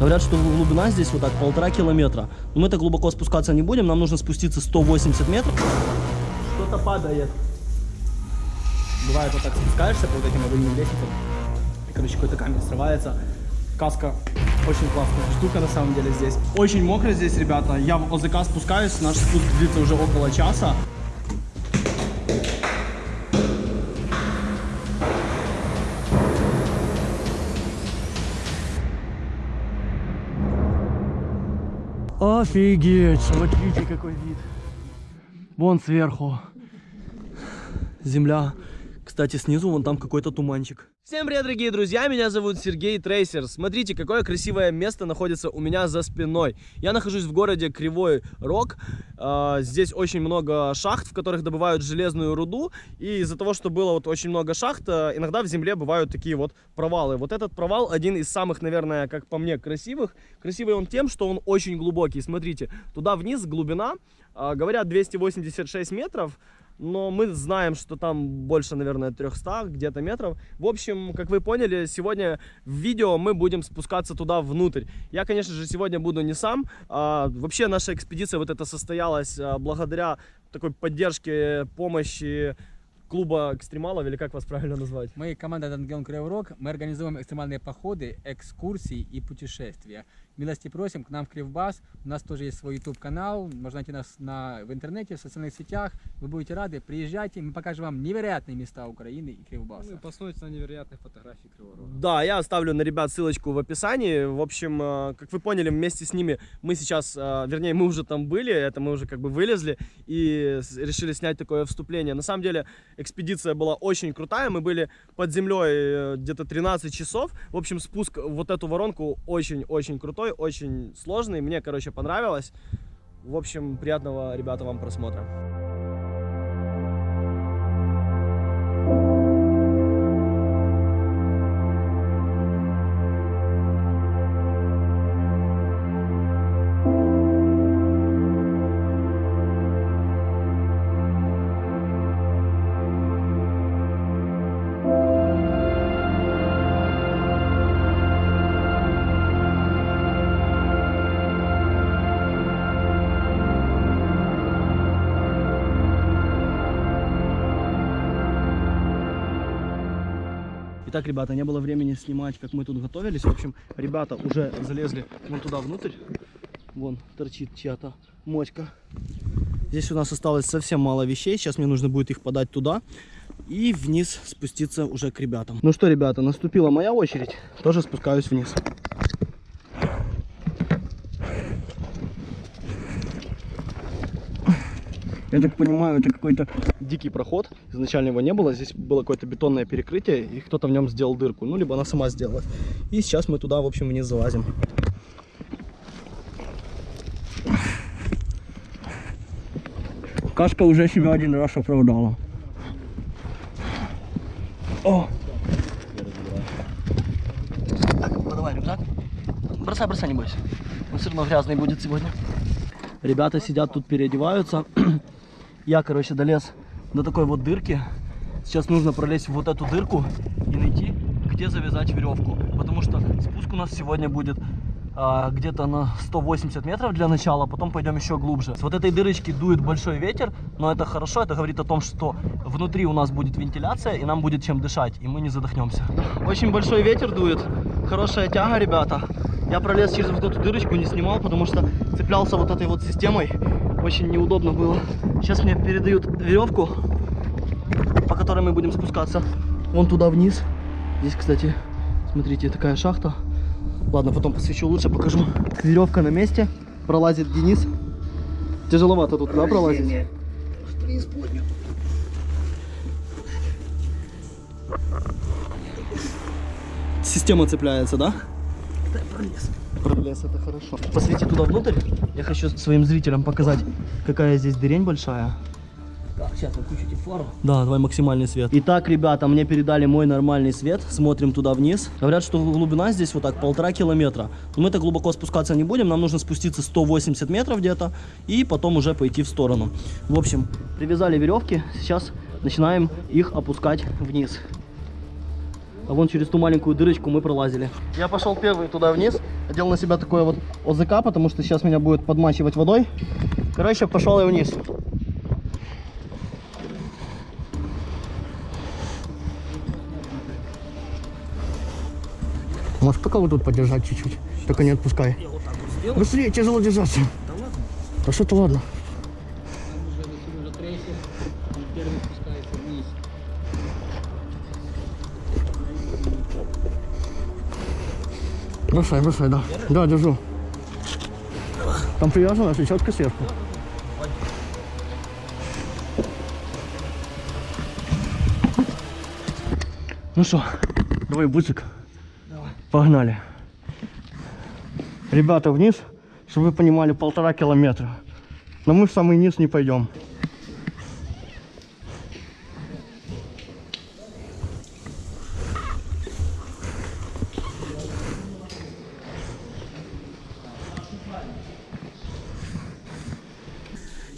Говорят, что глубина здесь вот так полтора километра. Но мы так глубоко спускаться не будем, нам нужно спуститься 180 метров. Что-то падает. Бывает вот так спускаешься по вот этим аварийным лестницам. И, короче, какой-то камень срывается. Каска очень классная штука на самом деле здесь. Очень мокро здесь, ребята. Я в ОЗК спускаюсь, наш спуск длится уже около часа. Офигеть, смотрите какой вид. Вон сверху земля. Кстати, снизу вон там какой-то туманчик. Всем привет, дорогие друзья, меня зовут Сергей Трейсер. Смотрите, какое красивое место находится у меня за спиной. Я нахожусь в городе Кривой Рог. А, здесь очень много шахт, в которых добывают железную руду. И из-за того, что было вот очень много шахт, а, иногда в земле бывают такие вот провалы. Вот этот провал один из самых, наверное, как по мне, красивых. Красивый он тем, что он очень глубокий. Смотрите, туда вниз глубина, говорят, 286 метров но мы знаем, что там больше, наверное, 300 где-то метров. В общем, как вы поняли, сегодня в видео мы будем спускаться туда внутрь. Я, конечно же, сегодня буду не сам. А, вообще наша экспедиция вот эта состоялась а, благодаря такой поддержке, помощи клуба экстремалов, или как вас правильно назвать? Мы команда Дангелон Криворог, мы организуем экстремальные походы, экскурсии и путешествия. Милости просим к нам в Кривбас. У нас тоже есть свой YouTube канал. Можно найти нас на, в интернете, в социальных сетях. Вы будете рады. Приезжайте, мы покажем вам невероятные места Украины и Кривбаса. Ну и посмотрите на невероятные фотографии Криворога. Да, я оставлю на ребят ссылочку в описании. В общем, э, как вы поняли, вместе с ними мы сейчас, э, вернее, мы уже там были, это мы уже как бы вылезли и решили снять такое вступление. На самом деле, экспедиция была очень крутая. Мы были под землей э, где-то 13 часов. В общем, спуск в вот эту воронку очень-очень крутой крутой, очень сложный. Мне, короче, понравилось. В общем, приятного, ребята, вам просмотра. Итак, ребята, не было времени снимать, как мы тут готовились. В общем, ребята уже залезли вон туда внутрь. Вон торчит чья-то мочка. Здесь у нас осталось совсем мало вещей. Сейчас мне нужно будет их подать туда. И вниз спуститься уже к ребятам. Ну что, ребята, наступила моя очередь. Тоже спускаюсь вниз. Я так понимаю, это какой-то дикий проход. Изначально его не было. Здесь было какое-то бетонное перекрытие, и кто-то в нем сделал дырку. Ну, либо она сама сделала. И сейчас мы туда, в общем, вниз залазим. Кашка уже себя один раз оправдала. О! Так, подавай рюкзак. Бросай, бросай, не бойся. Он все равно грязный будет сегодня. Ребята сидят тут, переодеваются. Я, короче, долез до такой вот дырки. Сейчас нужно пролезть в вот эту дырку и найти, где завязать веревку. Потому что спуск у нас сегодня будет а, где-то на 180 метров для начала, потом пойдем еще глубже. С вот этой дырочки дует большой ветер, но это хорошо, это говорит о том, что внутри у нас будет вентиляция и нам будет чем дышать, и мы не задохнемся. Очень большой ветер дует, хорошая тяга, ребята. Я пролез через вот эту дырочку, не снимал, потому что цеплялся вот этой вот системой. Очень неудобно было. Сейчас мне передают веревку, по которой мы будем спускаться. Вон туда вниз. Здесь, кстати, смотрите, такая шахта. Ладно, потом посвечу лучше, покажу. Веревка на месте. Пролазит Денис. Тяжеловато тут, да, пролазить? Система цепляется, да? Да, пролез. Пролез, это хорошо. Посвети туда внутрь. Я хочу своим зрителям показать, какая здесь дырень большая. Так, сейчас выключите фару. Да, давай максимальный свет. Итак, ребята, мне передали мой нормальный свет. Смотрим туда вниз. Говорят, что глубина здесь вот так полтора километра. Но мы так глубоко спускаться не будем. Нам нужно спуститься 180 метров где-то. И потом уже пойти в сторону. В общем, привязали веревки. Сейчас начинаем их опускать вниз. А вон через ту маленькую дырочку мы пролазили. Я пошел первый туда вниз, одел на себя такое вот ОЗК, потому что сейчас меня будет подмачивать водой. Короче, пошел я вниз. Можешь пока вот тут подержать чуть-чуть, только не отпускай. Быстрее, тяжело держаться. Да ладно? Да что-то ладно. Бросай, бросай, да. Да, держу. Там привязана четко сверху. Ну что, давай бусик. Погнали. Ребята, вниз, чтобы вы понимали, полтора километра. Но мы в самый низ не пойдем.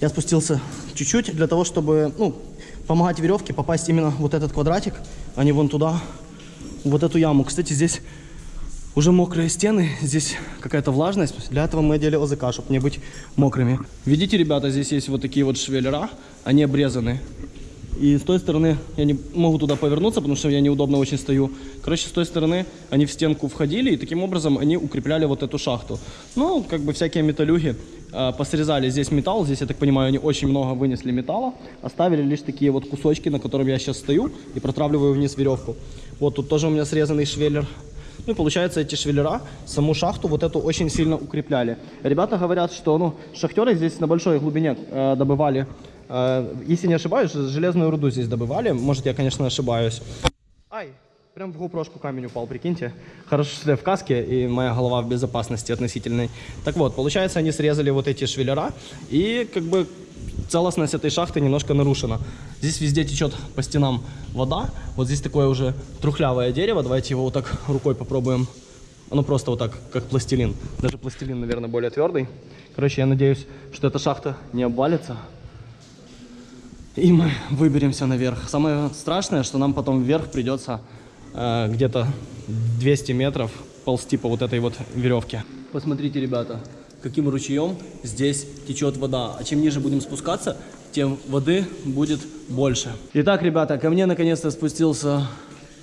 Я спустился чуть-чуть для того, чтобы ну, помогать веревке попасть именно вот этот квадратик, а не вон туда, вот эту яму. Кстати, здесь уже мокрые стены, здесь какая-то влажность. Для этого мы одели ОЗК, чтобы не быть мокрыми. Видите, ребята, здесь есть вот такие вот швеллера, они обрезаны. И с той стороны я не могу туда повернуться, потому что я неудобно очень стою. Короче, с той стороны они в стенку входили, и таким образом они укрепляли вот эту шахту. Ну, как бы всякие металлюги э, посрезали здесь металл. Здесь, я так понимаю, они очень много вынесли металла. Оставили лишь такие вот кусочки, на котором я сейчас стою и протравливаю вниз веревку. Вот тут тоже у меня срезанный швеллер. Ну и получается, эти швеллера саму шахту вот эту очень сильно укрепляли. Ребята говорят, что ну, шахтеры здесь на большой глубине э, добывали, э, если не ошибаюсь, железную руду здесь добывали. Может, я, конечно, ошибаюсь. Ай, прям в гупрошку камень упал, прикиньте. Хорошо, что я в каске, и моя голова в безопасности относительной. Так вот, получается, они срезали вот эти швеллера, и как бы целостность этой шахты немножко нарушена. Здесь везде течет по стенам вода. Вот здесь такое уже трухлявое дерево. Давайте его вот так рукой попробуем. Оно просто вот так, как пластилин. Даже пластилин, наверное, более твердый. Короче, я надеюсь, что эта шахта не обвалится. И мы выберемся наверх. Самое страшное, что нам потом вверх придется э, где-то 200 метров ползти по вот этой вот веревке. Посмотрите, ребята, каким ручьем здесь течет вода. А чем ниже будем спускаться, тем воды будет больше. Итак, ребята, ко мне наконец-то спустился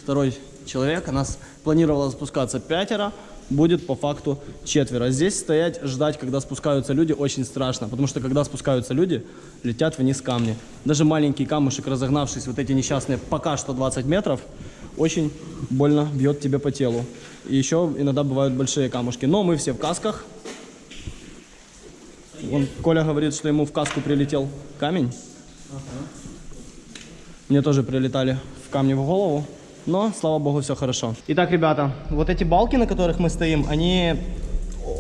второй человек. У нас планировало спускаться пятеро, будет по факту четверо. Здесь стоять, ждать, когда спускаются люди, очень страшно, потому что когда спускаются люди, летят вниз камни. Даже маленький камушек, разогнавшись, вот эти несчастные пока что 20 метров, очень больно бьет тебе по телу. И еще иногда бывают большие камушки. Но мы все в касках, Вон Коля говорит, что ему в каску прилетел камень. Мне тоже прилетали в камни в голову. Но, слава богу, все хорошо. Итак, ребята, вот эти балки, на которых мы стоим, они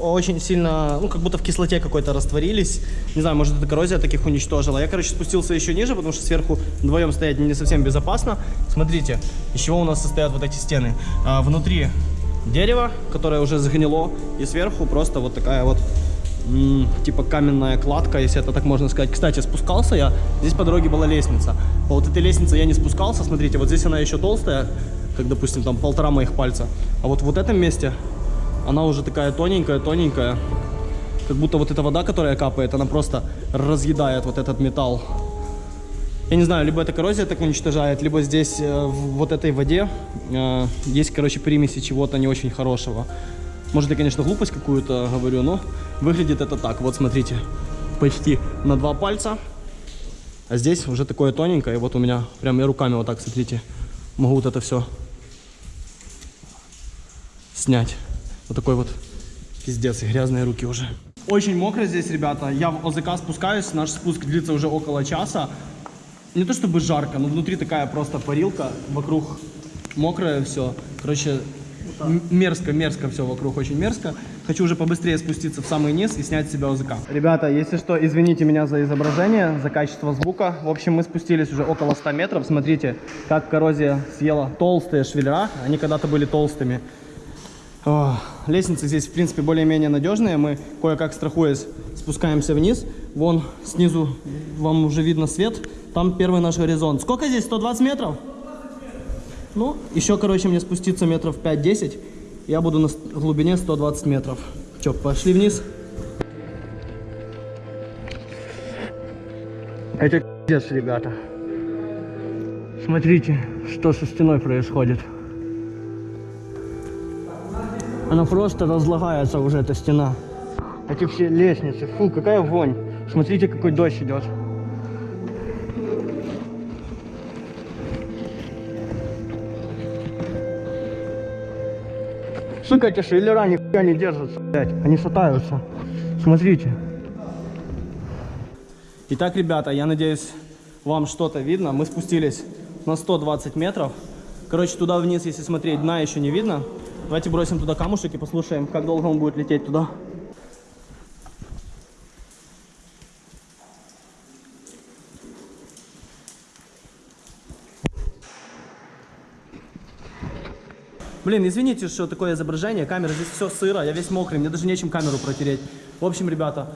очень сильно, ну, как будто в кислоте какой-то растворились. Не знаю, может, это коррозия таких уничтожила. Я, короче, спустился еще ниже, потому что сверху вдвоем стоять не совсем безопасно. Смотрите, из чего у нас состоят вот эти стены. А, внутри дерево, которое уже загнило, и сверху просто вот такая вот типа каменная кладка, если это так можно сказать. Кстати, спускался я, здесь по дороге была лестница. По вот этой лестнице я не спускался, смотрите, вот здесь она еще толстая, как, допустим, там полтора моих пальца. А вот в этом месте она уже такая тоненькая, тоненькая. Как будто вот эта вода, которая капает, она просто разъедает вот этот металл. Я не знаю, либо это коррозия так уничтожает, либо здесь э, в вот этой воде э, есть, короче, примеси чего-то не очень хорошего. Может, я, конечно, глупость какую-то говорю, но выглядит это так. Вот, смотрите, почти на два пальца. А здесь уже такое тоненькое. И вот у меня прям я руками вот так, смотрите, могу вот это все снять. Вот такой вот пиздец, и грязные руки уже. Очень мокро здесь, ребята. Я в ОЗК спускаюсь, наш спуск длится уже около часа. Не то чтобы жарко, но внутри такая просто парилка, вокруг мокрое все. Короче, мерзко, мерзко все вокруг, очень мерзко. Хочу уже побыстрее спуститься в самый низ и снять с себя ОЗК. Ребята, если что, извините меня за изображение, за качество звука. В общем, мы спустились уже около 100 метров. Смотрите, как коррозия съела толстые швеллера. Они когда-то были толстыми. О, лестницы здесь, в принципе, более-менее надежные. Мы, кое-как страхуясь, спускаемся вниз. Вон снизу вам уже видно свет. Там первый наш горизонт. Сколько здесь? 120 метров? Ну, еще, короче, мне спуститься метров 5-10. Я буду на глубине 120 метров. Че, пошли вниз? Это пиздец, ребята. Смотрите, что со стеной происходит. Она просто разлагается уже, эта стена. Эти все лестницы. Фу, какая вонь. Смотрите, какой дождь идет. Сука, эти шейлера нихуя не держатся, блядь. Они шатаются. Смотрите. Итак, ребята, я надеюсь, вам что-то видно. Мы спустились на 120 метров. Короче, туда вниз, если смотреть, дна еще не видно. Давайте бросим туда камушек и послушаем, как долго он будет лететь туда. Блин, извините, что такое изображение, камера, здесь все сыро, я весь мокрый, мне даже нечем камеру протереть. В общем, ребята,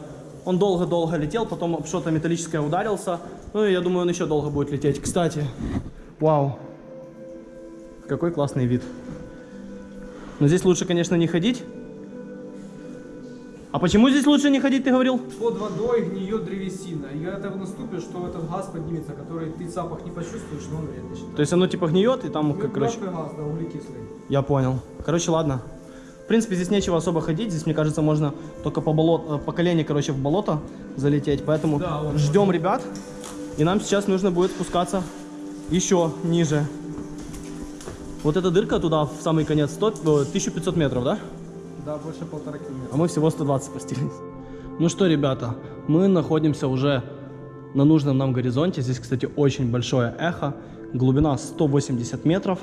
он долго-долго летел, потом что-то металлическое ударился. Ну и я думаю, он еще долго будет лететь. Кстати, вау, какой классный вид. Но здесь лучше, конечно, не ходить. А почему здесь лучше не ходить, ты говорил? Под водой гниет древесина. И когда ты наступишь, то этот газ поднимется, который ты запах не почувствуешь, но он вредный. считается. То есть оно типа гниет и там, как, короче... Газ, да, углекислый. Я понял. Короче, ладно. В принципе, здесь нечего особо ходить. Здесь, мне кажется, можно только по, болот, э, по колени, короче, в болото залететь. Поэтому Да, вот. ждем ребят. И нам сейчас нужно будет спускаться еще ниже. Вот эта дырка туда, в самый конец, 100, э, 1500 метров, да? Да, больше полтора километра. А мы всего 120 спустились. Ну что, ребята, мы находимся уже на нужном нам горизонте. Здесь, кстати, очень большое эхо. Глубина 180 метров.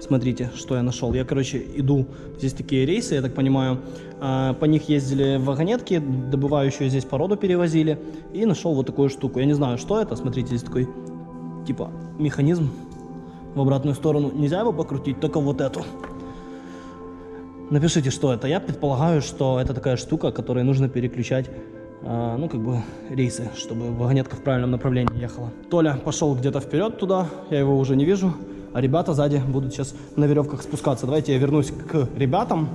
Смотрите, что я нашел. Я, короче, иду. Здесь такие рейсы, я так понимаю. а, По них ездили вагонетки, добывающую здесь породу перевозили. И нашел вот такую штуку. Я не знаю, что это. Смотрите, здесь такой, типа, механизм в обратную сторону. Нельзя его покрутить, только вот эту. Напишите, что это. Я предполагаю, что это такая штука, которой нужно переключать, а, ну, как бы, рейсы, чтобы вагонетка в правильном направлении ехала. Толя пошел где-то вперед туда, я его уже не вижу, а ребята сзади будут сейчас на веревках спускаться. Давайте я вернусь к ребятам,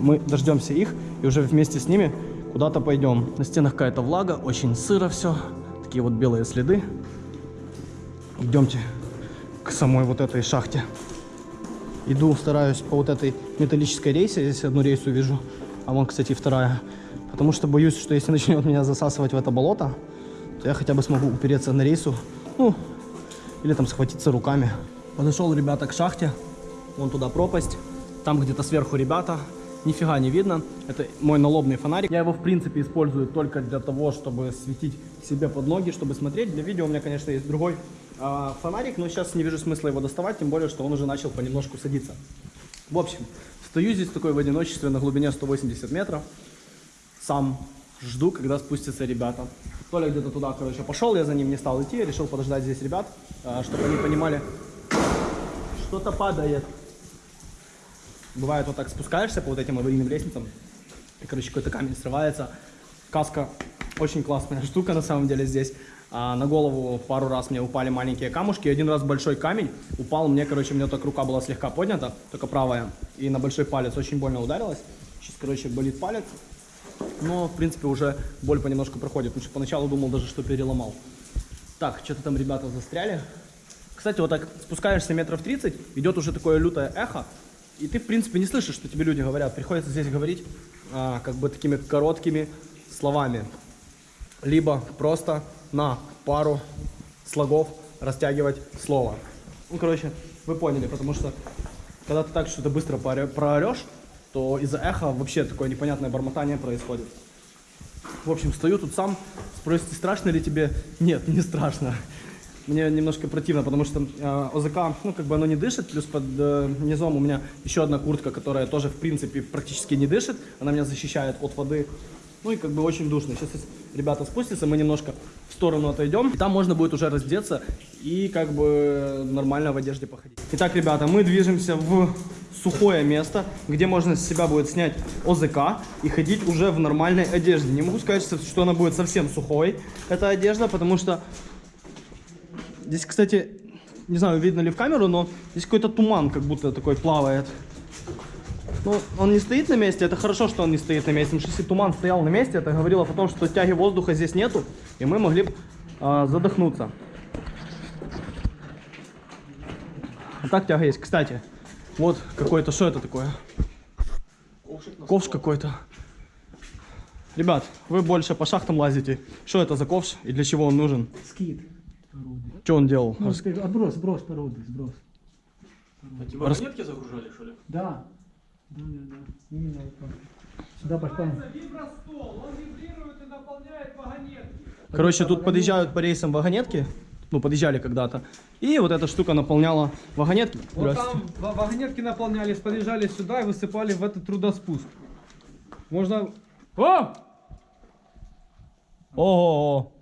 мы дождемся их и уже вместе с ними куда-то пойдем. На стенах какая-то влага, очень сыро все, такие вот белые следы. Идемте к самой вот этой шахте. Иду, стараюсь по вот этой металлической рейсе. Здесь одну рейсу вижу, а вон, кстати, вторая. Потому что боюсь, что если начнет меня засасывать в это болото, то я хотя бы смогу упереться на рейсу, ну, или там схватиться руками. Подошел, ребята, к шахте. Вон туда пропасть. Там где-то сверху ребята. Нифига не видно. Это мой налобный фонарик. Я его, в принципе, использую только для того, чтобы светить себе под ноги, чтобы смотреть. Для видео у меня, конечно, есть другой фонарик, но сейчас не вижу смысла его доставать, тем более, что он уже начал понемножку садиться. В общем, стою здесь такой в одиночестве на глубине 180 метров. Сам жду, когда спустятся ребята. Толя где-то туда, короче, пошел, я за ним не стал идти, решил подождать здесь ребят, а, чтобы они понимали, что-то падает. Бывает, вот так спускаешься по вот этим аварийным лестницам, и, короче, какой-то камень срывается. Каска очень классная штука на самом деле здесь. А на голову пару раз мне упали маленькие камушки. Один раз большой камень упал мне, короче, у меня только рука была слегка поднята, только правая. И на большой палец очень больно ударилась. Сейчас, короче, болит палец. Но, в принципе, уже боль понемножку проходит. Потому что поначалу думал даже, что переломал. Так, что-то там ребята застряли. Кстати, вот так спускаешься метров 30, идет уже такое лютое эхо, и ты, в принципе, не слышишь, что тебе люди говорят. Приходится здесь говорить а, как бы такими короткими словами. Либо просто на пару слогов растягивать слово. Ну, короче, вы поняли, потому что когда ты так что-то быстро проорешь, то из-за эха вообще такое непонятное бормотание происходит. В общем, стою тут сам, спросите, страшно ли тебе? Нет, не страшно. Мне немножко противно, потому что э, ОЗК, ну, как бы оно не дышит, плюс под э, низом у меня еще одна куртка, которая тоже, в принципе, практически не дышит. Она меня защищает от воды. Ну и как бы очень душно. Сейчас ребята спустятся, мы немножко в сторону отойдем. Там можно будет уже раздеться и как бы нормально в одежде походить. Итак, ребята, мы движемся в сухое место, где можно с себя будет снять ОЗК и ходить уже в нормальной одежде. Не могу сказать, что она будет совсем сухой, эта одежда, потому что здесь, кстати, не знаю, видно ли в камеру, но здесь какой-то туман как будто такой плавает. Ну, он не стоит на месте, это хорошо, что он не стоит на месте, потому что если туман стоял на месте, это говорило о том, что тяги воздуха здесь нету, и мы могли бы а, задохнуться. А так тяга есть. Кстати, вот какой-то, что это такое? Ковш какой-то. Ребят, вы больше по шахтам лазите. Что это за ковш и для чего он нужен? Скид. Что он делал? Ну, Рас- отброс, сброс породы, сброс. Рас- загружали, что ли? Да. Так. Сюда пошла. Вибростол, он вибрирует и наполняет вагонетки. Короче, тут подъезжают по рейсам вагонетки. Ну, подъезжали когда-то. И вот эта штука наполняла вагонетки. Вот там ва- вагонетки наполнялись, подъезжали сюда и высыпали в этот трудоспуск. Можно... О! Ого.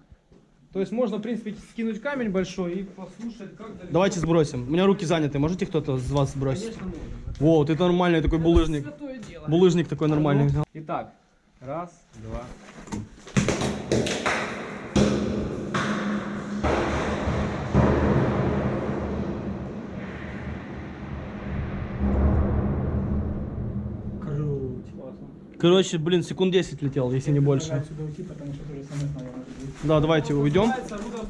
То есть можно, в принципе, скинуть камень большой и послушать, как далеко... Давайте сбросим. У меня руки заняты. Можете кто-то из вас сбросить? Конечно, можно. Во, ты нормальный такой булыжник. Булыжник такой нормальный. Итак, раз, два. Короче, блин, секунд 10 летел, если не больше. Уйти. Да, давайте уйдем. Рудоспуск.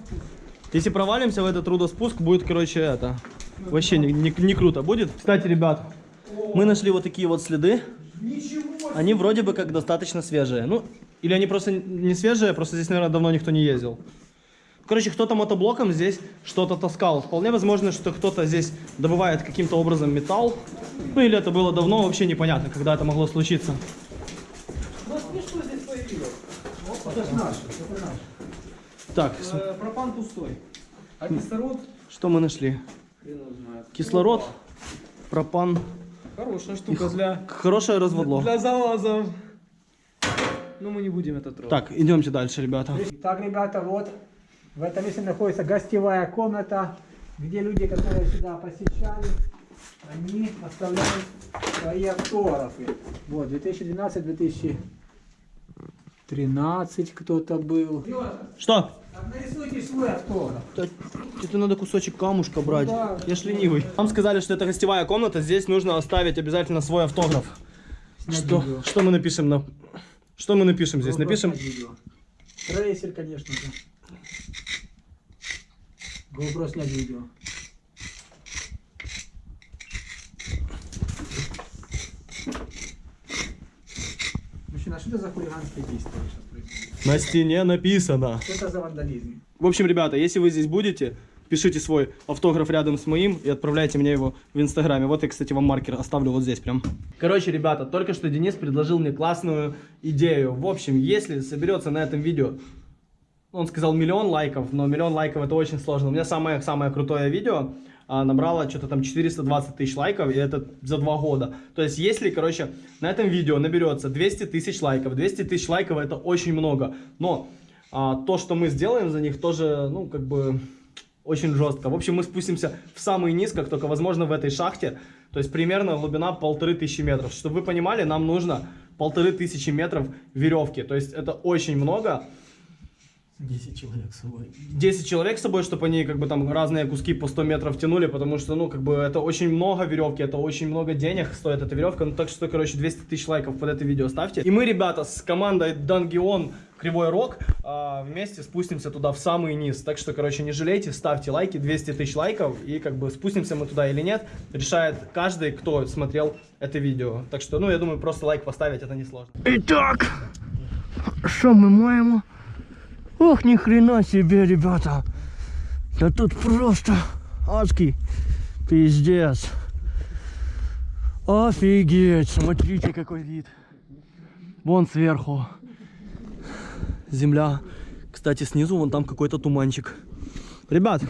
Если провалимся в этот трудоспуск, будет, короче, это... Вообще не, не- не круто будет. Кстати, ребят, мы нашли вот такие вот следы. Они вроде бы как достаточно свежие. Ну, или они просто не свежие, просто здесь, наверное, давно никто не ездил. Короче, кто-то мотоблоком здесь что-то таскал. Вполне возможно, что кто-то здесь добывает каким-то образом металл. Ну, или это было давно, вообще непонятно, когда это могло случиться. Это ж наш, это наш. Так, Э, пропан пустой. А кислород? что мы нашли? Кислород, пропан. Хорошая штука для, Хорошее разводло. для залазов. Но мы не будем это трогать. Так, идемте дальше, ребята. Итак, ребята, вот в этом месте находится гостевая комната, где люди, которые сюда посещали, они оставляют свои автографы. Вот, 2012-2013 кто-то был. Что? Нарисуйте свой автограф. Тебе надо кусочек камушка брать. Ну да. Я ж ленивый. Нам сказали, что это гостевая комната, здесь нужно оставить обязательно свой автограф. Снять Что, видео. что мы напишем на... Что мы напишем здесь? GoPro Напишем... Трейсер, конечно же. GoPro снять видео. Мужчина, что это за хулиганские действия? На стене написано. Что это за вандализм? В общем, ребята, если вы здесь будете, пишите свой автограф рядом с моим и отправляйте мне его в инстаграме. Вот я, кстати, вам маркер оставлю вот здесь прям. Короче, ребята, только что Денис предложил мне классную идею. В общем, если соберется на этом видео, он сказал миллион лайков, но миллион лайков это очень сложно. У меня самое-самое крутое видео набрало что-то там 420 тысяч лайков, и это за два года. То есть, если, короче, на этом видео наберется 200 тысяч лайков, 200 тысяч лайков это очень много, но а, то, что мы сделаем за них, тоже, ну, как бы, очень жестко. В общем, мы спустимся в самый низ, как только возможно в этой шахте. То есть, примерно глубина полторы тысячи метров. Чтобы вы понимали, нам нужно полторы тысячи метров веревки. То есть, это очень много. 10 человек с собой. 10 человек с собой, чтобы они как бы там разные куски по 100 метров тянули, потому что, ну, как бы это очень много веревки, это очень много денег стоит эта веревка, ну, так что, короче, 200 тысяч лайков под это видео ставьте. И мы, ребята, с командой Дангион Кривой Рог а, вместе спустимся туда в самый низ, так что, короче, не жалейте, ставьте лайки, 200 тысяч лайков, и как бы спустимся мы туда или нет, решает каждый, кто смотрел это видео. Так что, ну, я думаю, просто лайк поставить, это несложно. Итак, что мы маем? Ох, ни хрена себе, ребята. Да тут просто адский пиздец. Офигеть, смотрите какой вид. Вон сверху. Земля. Кстати, снизу вон там какой-то туманчик. Ребят,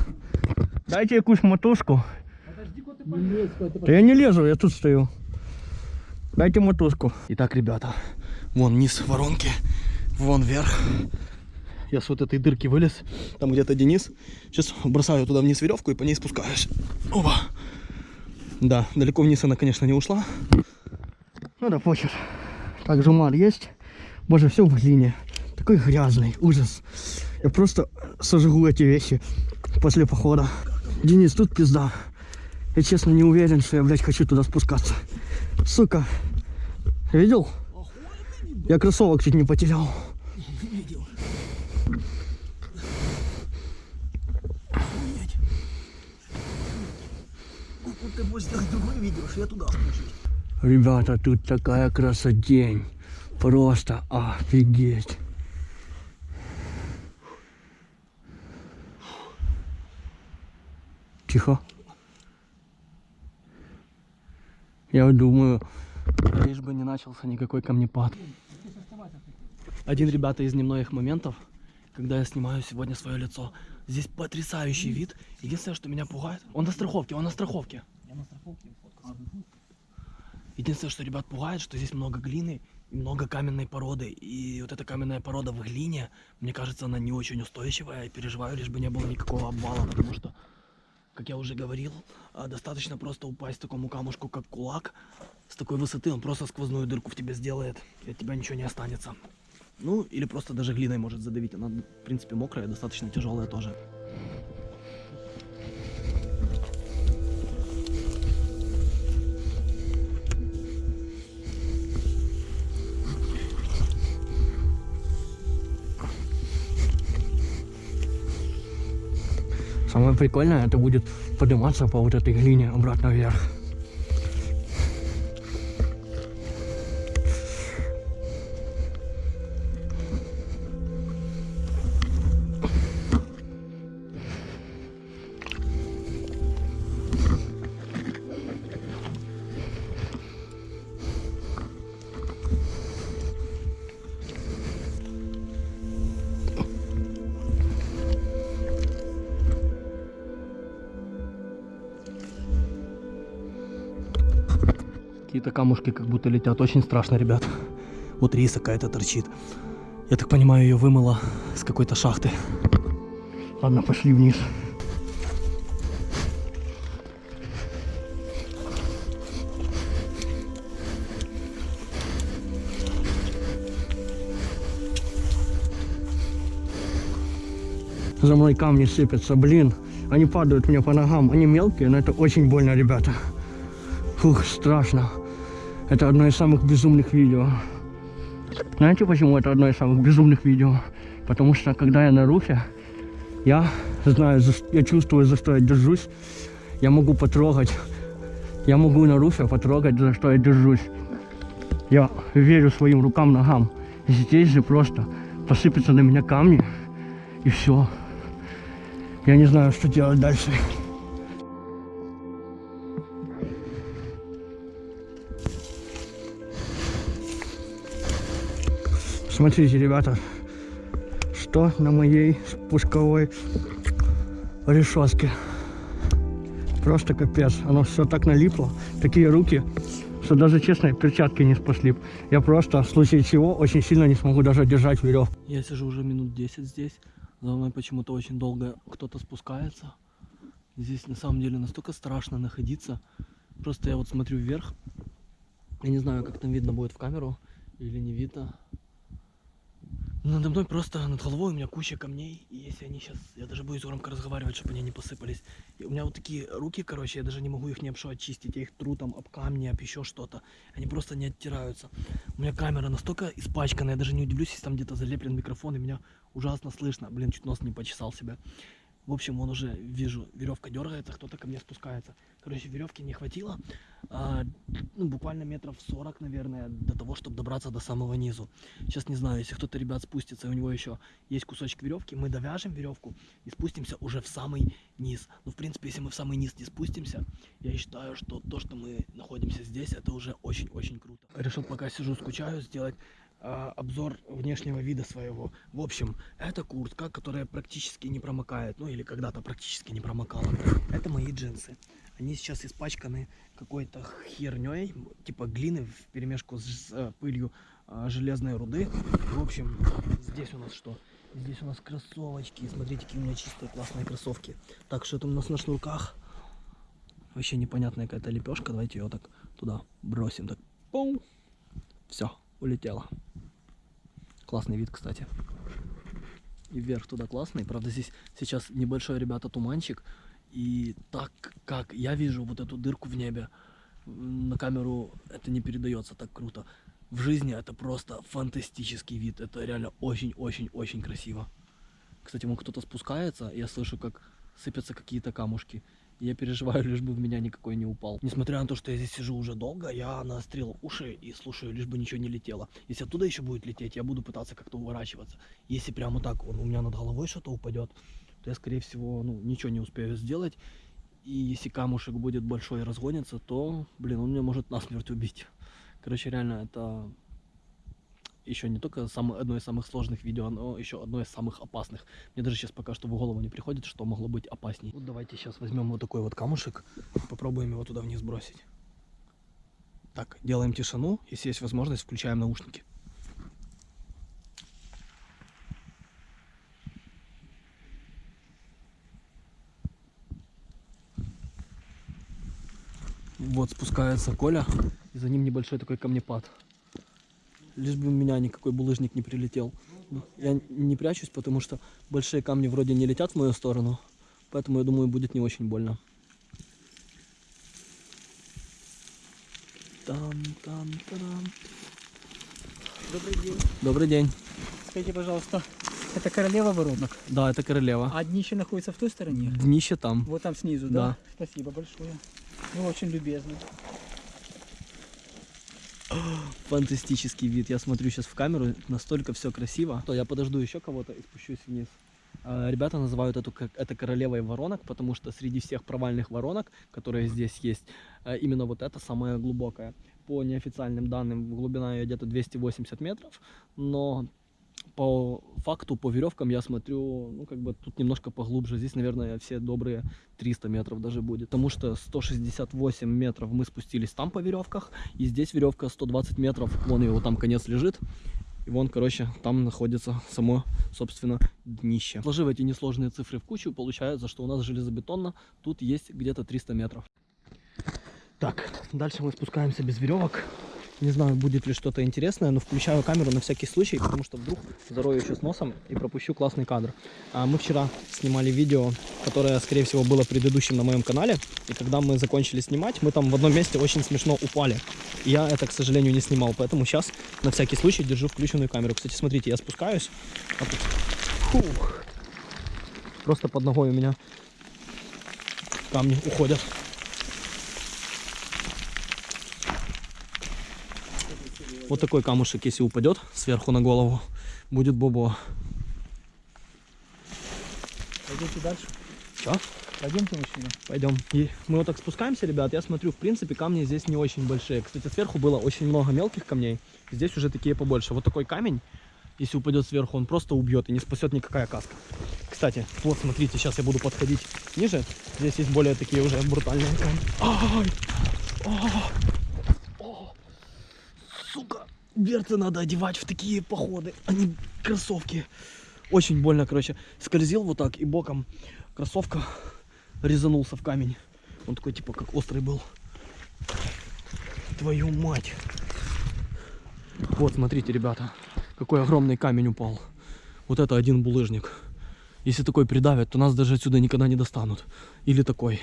дайте якусь мотушку. Да я не лезу, я тут стою. Дайте мотузку. Итак, ребята, вон низ воронки, вон вверх. Я с вот этой дырки вылез. Там где-то Денис. Сейчас бросаю туда вниз веревку и по ней спускаюсь. Опа. Да, далеко вниз она, конечно, не ушла. Ну да похер. Так, жумар есть. Боже, все в глине. Такой грязный, ужас. Я просто сожгу эти вещи после похода. Денис, тут пизда. Я честно не уверен, что я, блядь, хочу туда спускаться. Сука. Видел? Я кроссовок чуть не потерял. Ты другое видео, что я туда спущусь. Ребята, тут такая красотень. Просто офигеть. Тихо. Я думаю, лишь бы не начался никакой камнепад. Один, ребята, из немногих моментов, когда я снимаю сегодня свое лицо. Здесь потрясающий вид. Единственное, что меня пугает... Он на страховке, он на страховке. Единственное, что ребят пугает, что здесь много глины и много каменной породы. И вот эта каменная порода в глине, мне кажется, она не очень устойчивая. Я переживаю, лишь бы не было никакого обвала, потому что, как я уже говорил, а, достаточно просто упасть такому камушку, как кулак. С такой высоты он просто сквозную дырку в тебе сделает, и от тебя ничего не останется. Ну, или просто даже глиной может задавить. Она, в принципе, мокрая, достаточно тяжелая тоже. Самое прикольное, это будет подниматься по вот этой глине обратно вверх. Какие-то камушки как будто летят. Очень страшно, ребят. Вот риса какая-то торчит. Я так понимаю, ее вымыло с какой-то шахты. Ладно, пошли вниз. За мной камни сыпятся, блин. Они падают мне по ногам. Они мелкие, но это очень больно, ребята. Фух, страшно. Это одно из самых безумных видео. Знаете, почему это одно из самых безумных видео? Потому что, когда я на руфе, я знаю, я чувствую, за что я держусь. Я могу потрогать. Я могу на руфе потрогать, за что я держусь. Я верю своим рукам, ногам. Здесь же просто посыпятся на меня камни, и все. Я не знаю, что делать дальше. Смотрите, ребята, что на моей спусковой решетке. Просто капец. Оно все так налипло. Такие руки, что даже, честно, перчатки не спасли. Я просто, в случае чего, очень сильно не смогу даже держать веревку. Я сижу уже минут 10 здесь. За мной почему-то очень долго кто-то спускается. Здесь на самом деле настолько страшно находиться. Просто я вот смотрю вверх. Я не знаю, как там видно будет в камеру или не видно. Надо мной просто над головой у меня куча камней. И если они сейчас... Я даже боюсь громко разговаривать, чтобы они не посыпались. И у меня вот такие руки, короче, я даже не могу их ни об что очистить. Я их тру там об камни, об еще что-то. Они просто не оттираются. У меня камера настолько испачканная, я даже не удивлюсь, если там где-то залеплен микрофон, и меня ужасно слышно. Блин, чуть нос не почесал себя. В общем, он уже, вижу, веревка дергается, кто-то ко мне спускается. Короче, веревки не хватило. а, ну, буквально метров 40, наверное, до того, чтобы добраться до самого низу. Сейчас не знаю, если кто-то, ребят, спустится, и у него еще есть кусочек веревки, мы довяжем веревку и спустимся уже в самый низ. Ну, в принципе, если мы в самый низ не спустимся, я считаю, что то, что мы находимся здесь, это уже очень-очень круто. Решил, пока сижу, скучаю, сделать обзор внешнего вида своего. В общем, это куртка, которая практически не промокает, ну или когда-то практически не промокала. Это мои джинсы. Они сейчас испачканы какой-то херней, типа глины в перемешку с э, пылью а, железной руды. В общем, здесь у нас что? Здесь у нас кроссовочки. Смотрите, какие у меня чистые классные кроссовки. Так, что это у нас на шнурках? Вообще непонятная какая-то лепешка. Давайте ее так туда бросим. Так, Все, улетела. Классный вид, кстати. И вверх туда классный. Правда, здесь сейчас небольшой, ребята, туманчик. И так как я вижу вот эту дырку в небе, на камеру это не передается так круто. В жизни это просто фантастический вид. Это реально очень-очень-очень красиво. Кстати, вон кто-то спускается, я слышу, как сыпятся какие-то камушки. Я переживаю, лишь бы в меня никакой не упал. Несмотря на то, что я здесь сижу уже долго, я наострил уши и слушаю, лишь бы ничего не летело. Если оттуда еще будет лететь, я буду пытаться как-то уворачиваться. Если прямо так он у меня над головой что-то упадет, то я, скорее всего, ну, ничего не успею сделать. И если камушек будет большой и разгонится, то, блин, он меня может насмерть убить. Короче, реально, это еще не только самое, одно из самых сложных видео, но еще одно из самых опасных. Мне даже сейчас пока что в голову не приходит, что могло быть опасней. Вот давайте сейчас возьмем вот такой вот камушек попробуем его туда вниз бросить. Так, делаем тишину. Если есть возможность, включаем наушники. Вот спускается Коля, и за ним небольшой такой камнепад. Лишь бы в меня никакой булыжник не прилетел. Я не прячусь, потому что большие камни вроде не летят в мою сторону, поэтому я думаю, будет не очень больно. Там, там, там. Добрый день. Добрый день. Скажите, пожалуйста, это королева воронок, Да, это королева. а днище находится в той стороне? Днище там. Вот там снизу, Да. да? Спасибо большое. Вы очень любезны. Фантастический вид. Я смотрю сейчас в камеру, настолько все красиво. То я подожду еще кого-то и спущусь вниз. А, Ребята называют эту это королевой воронок, потому что среди всех провальных воронок, которые здесь есть, э, именно вот эта самая глубокая. По неофициальным данным, глубина ее где-то 280 метров, но по факту, по веревкам я смотрю, ну, как бы тут немножко поглубже. Здесь, наверное, все добрые 300 метров даже будет. Потому что 168 метров мы спустились там по веревках, и здесь веревка 120 метров, вон его там конец лежит. И вон, короче, там находится само, собственно, днище. Сложив эти несложные цифры в кучу, получается, что у нас железобетонно тут есть где-то 300 метров. Так, дальше мы спускаемся без веревок. Не знаю, будет ли что-то интересное, но включаю камеру на всякий случай, потому что вдруг зарою еще с носом и пропущу классный кадр. А мы вчера снимали видео, которое, скорее всего, было предыдущим на моем канале. И когда мы закончили снимать, мы там в одном месте очень смешно упали. И я это, к сожалению, не снимал, поэтому сейчас на всякий случай держу включенную камеру. Кстати, смотрите, я спускаюсь. а Фух. Просто под ногой у меня камни уходят. Вот такой камушек, если упадет сверху на голову, будет бобо. Пойдемте дальше. Что? Пойдемте, мужчина. Пойдем. И мы вот так спускаемся, ребят. Я смотрю, в принципе, камни здесь не очень большие. Кстати, сверху было очень много мелких камней. Здесь уже такие побольше. Вот такой камень, если упадет сверху, он просто убьет и не спасет никакая каска. Кстати, вот смотрите, сейчас я буду подходить ниже. Здесь есть более такие уже брутальные камни. Ай! А! Сука! Берцы надо одевать в такие походы, а не кроссовки. Очень больно, короче. Скользил вот так и боком кроссовка резанулся в камень. Он такой, типа, как острый был. Твою мать. Вот, смотрите, ребята, какой огромный камень упал. Вот это один булыжник. Если такой придавят, то нас даже отсюда никогда не достанут. Или такой.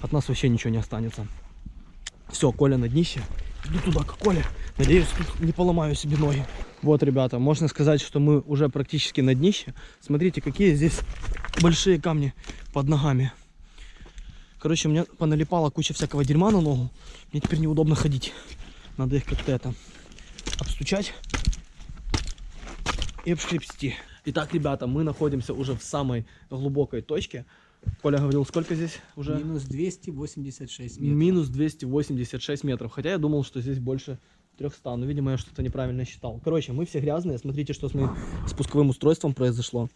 От нас вообще ничего не останется. Все, Коля на днище. Иду туда, к Коле. Надеюсь, тут не поломаю себе ноги. Вот, ребята, можно сказать, что мы уже практически на днище. Смотрите, какие здесь большие камни под ногами. Короче, у меня поналипала куча всякого дерьма на ногу. Мне теперь неудобно ходить. Надо их как-то это обстучать и обшкрепсти. Итак, ребята, мы находимся уже в самой глубокой точке. Коля говорил, сколько здесь уже? Минус 286 метров. Минус 286 метров. Хотя я думал, что здесь больше 300. Но, видимо, я что-то неправильно считал. Короче, мы все грязные. Смотрите, что с моим спусковым устройством произошло.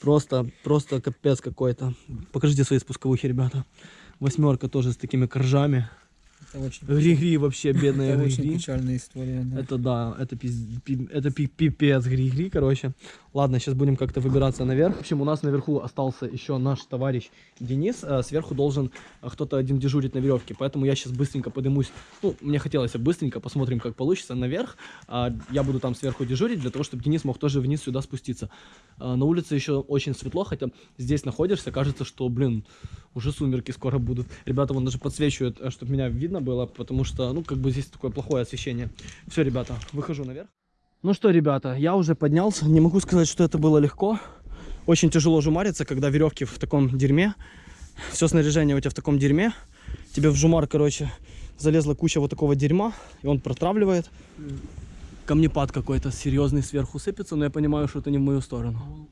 Просто, просто капец какой-то. Покажите свои спусковухи, ребята. Восьмерка тоже с такими коржами. Это очень, Гри-гри вообще, бедная это очень печальная история. Да. Это да, это, пиз- пи- это пи- пипец гри-гри, короче. Ладно, сейчас будем как-то выбираться наверх. В общем, у нас наверху остался еще наш товарищ Денис. а Сверху должен а, кто-то один дежурить на веревке. Поэтому я сейчас быстренько поднимусь. Ну, мне хотелось бы быстренько, посмотрим, как получится, наверх. А, Я буду там сверху дежурить, для того, чтобы Денис мог тоже вниз сюда спуститься. А, На улице еще очень светло, хотя здесь находишься, кажется, что, блин, уже сумерки скоро будут. Ребята вон даже подсвечивают, чтобы меня видно было, потому что, ну, как бы здесь такое плохое освещение. Все, ребята, выхожу наверх. Ну что, ребята, я уже поднялся. Не могу сказать, что это было легко. Очень тяжело жумариться, когда веревки в таком дерьме. Все снаряжение у тебя в таком дерьме. Тебе в жумар, короче, залезла куча вот такого дерьма, и он протравливает. Камнепад какой-то серьезный сверху сыпется, но я понимаю, что это не в мою сторону.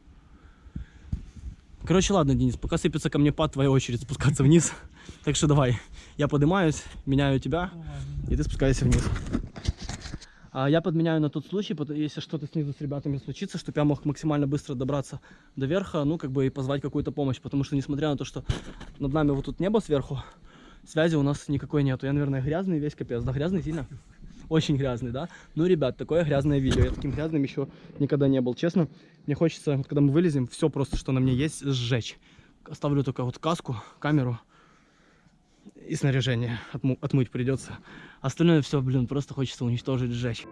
Короче, ладно, Денис, пока сыпется камнепад, твоя очередь спускаться вниз. Так что давай, я поднимаюсь, меняю тебя, и ты спускайся вниз. А я подменяю на тот случай, если что-то снизу с ребятами случится, чтобы я мог максимально быстро добраться до верха, ну, как бы и позвать какую-то помощь. Потому что, несмотря на то, что над нами вот тут небо сверху, связи у нас никакой нету. Я, наверное, грязный весь капец. Да, грязный сильно? Очень грязный, да? Ну, ребят, такое грязное видео. Я таким грязным еще никогда не был. Честно, мне хочется, вот когда мы вылезем, все просто, что на мне есть, сжечь. Оставлю только вот каску, камеру и снаряжение. Отму- отмыть придется. Остальное все, блин, просто хочется уничтожить, сжечь.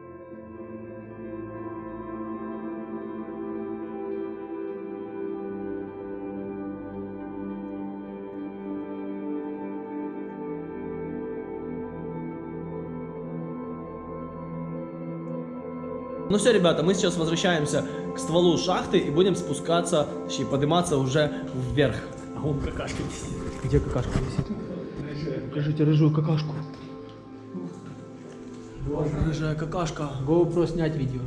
Ну все, ребята, мы сейчас возвращаемся к стволу шахты и будем спускаться, точнее, подниматься уже вверх. А вон какашка висит. Где какашка висит? Покажите рыжую какашку. Рыжая какашка. GoPro снять видео.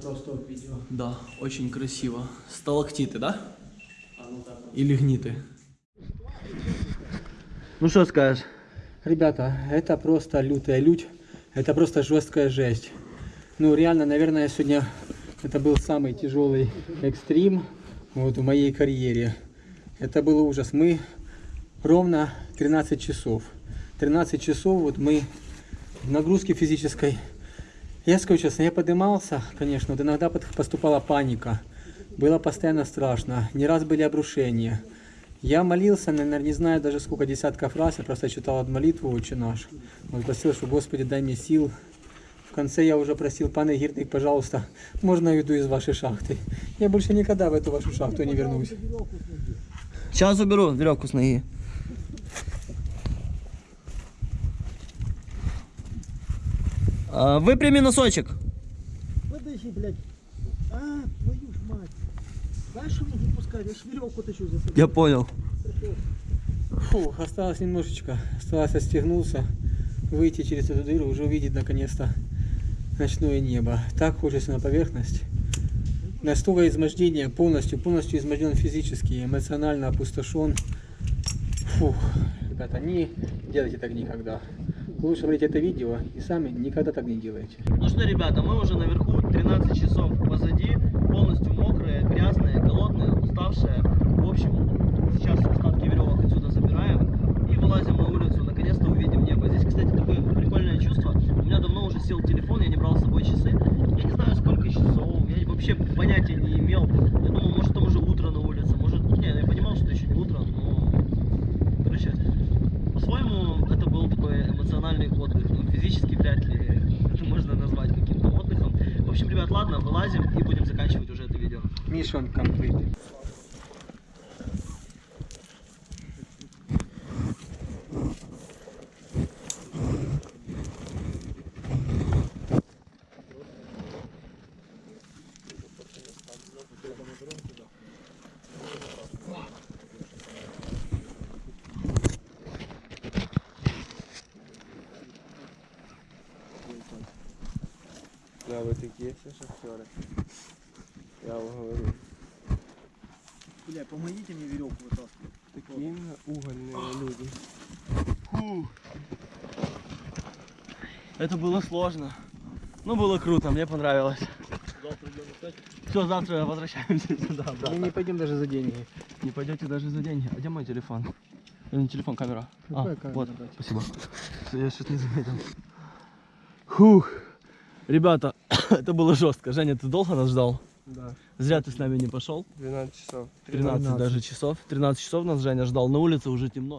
Стоп видео. Да, очень красиво. Сталактиты, да? Или гниты? Ну что скажешь? Ребята, это просто лютая лють, это просто жесткая жесть. Ну, реально, наверное, сегодня это был самый тяжелый экстрим вот, в моей карьере. Это был ужас. Мы ровно 13 часов. 13 часов вот мы в нагрузке физической. Я скажу честно, я поднимался, конечно, вот иногда поступала паника. Было постоянно страшно. Не раз были обрушения. Я молился, наверное, не знаю даже сколько десятков раз, я просто читал от молитву «Отче наш». Вот просил, что Господи, дай мне сил. В конце я уже просил, пане Гирник, пожалуйста, можно я уйду из вашей шахты? Я больше никогда в эту вашу шахту не вернусь. Сейчас уберу веревку с ноги. А, выпрями носочек. Подожди, блядь. А, твою ж мать. Дальше не пускай, я ж веревку тащу за собой. Я понял. Фу, осталось немножечко. Осталось отстегнуться, выйти через эту дыру, уже увидеть наконец-то ночное небо. Так хочется на поверхность. Настолько измождение, полностью, полностью изможден физически, эмоционально опустошен. Фух, ребята, не делайте так никогда. Лучше смотрите это видео и сами никогда так не делайте. Ну что, ребята, мы уже наверху, 13 часов позади, полностью мокрые, грязные, уставшие. В общем, сейчас остатки веревок отсюда забираем и вылазим на улицу, наконец-то увидим небо. Здесь, кстати, такое прикольное чувство. У меня давно уже сел телефон, я не брал с собой часы. Я не знаю, сколько часов, я вообще понятия не имел. Я думал, может, там уже утро на улице, может... Не, я понимал, что еще не утро, но... Короче, по-своему, это был такой эмоциональный отдых. Ну, физически вряд ли это можно назвать каким-то отдыхом. В общем, ребят, ладно, вылазим и будем заканчивать уже это видео. Mission complete. Да, вы такие все шахтеры. Я вам говорю. Бля, помогите мне веревку вытаскивать. Такие угольные люди. Это было сложно. Ну, было круто, мне понравилось. Все, завтра возвращаемся сюда. Мы обратно. не пойдем даже за деньги. Не пойдете даже за деньги. А где мой телефон? Или не телефон, камера? А, камера, вот, брат? спасибо. Я что-то не заметил. Фух. Ребята, это было жестко. Женя, ты долго нас ждал? Да. Зря ты с нами не пошел. 12 часов. 13 даже часов. 13 часов нас Женя ждал. На улице уже темно.